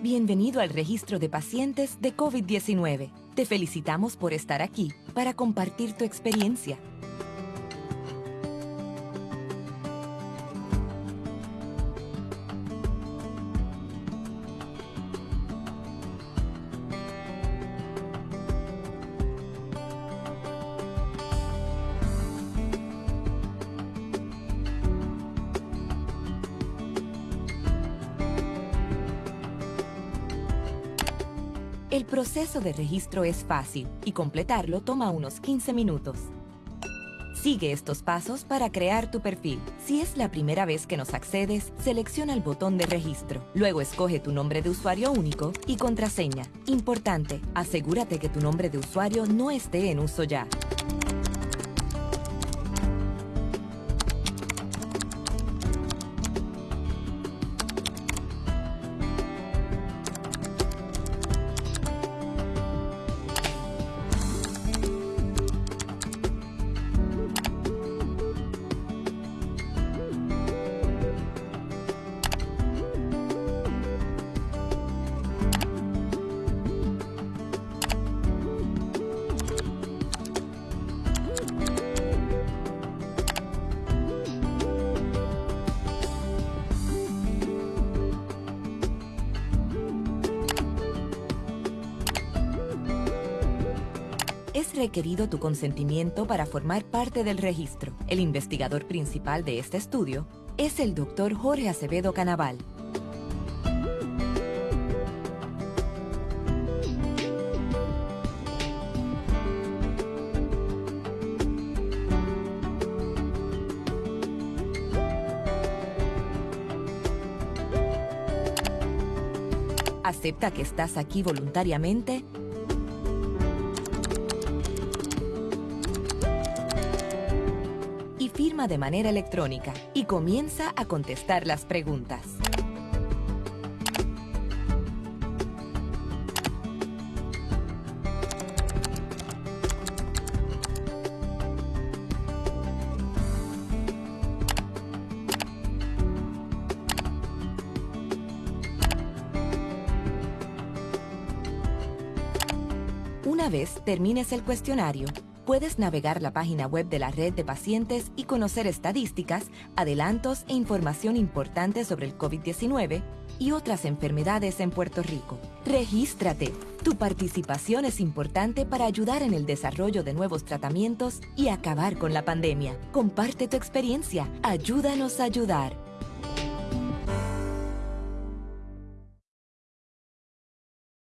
Bienvenido al registro de pacientes de COVID-19. Te felicitamos por estar aquí para compartir tu experiencia. El proceso de registro es fácil y completarlo toma unos 15 minutos. Sigue estos pasos para crear tu perfil. Si es la primera vez que nos accedes, selecciona el botón de registro. Luego escoge tu nombre de usuario único y contraseña. Importante, asegúrate que tu nombre de usuario no esté en uso ya. Es requerido tu consentimiento para formar parte del registro. El investigador principal de este estudio es el Dr. Jorge Acevedo Canaval. ¿Acepta que estás aquí voluntariamente? De manera electrónica y comienza a contestar las preguntas. Una vez termines el cuestionario, puedes navegar la página web de la red de pacientes y conocer estadísticas, adelantos e información importante sobre el COVID-19 y otras enfermedades en Puerto Rico. Regístrate. Tu participación es importante para ayudar en el desarrollo de nuevos tratamientos y acabar con la pandemia. Comparte tu experiencia. Ayúdanos a ayudar.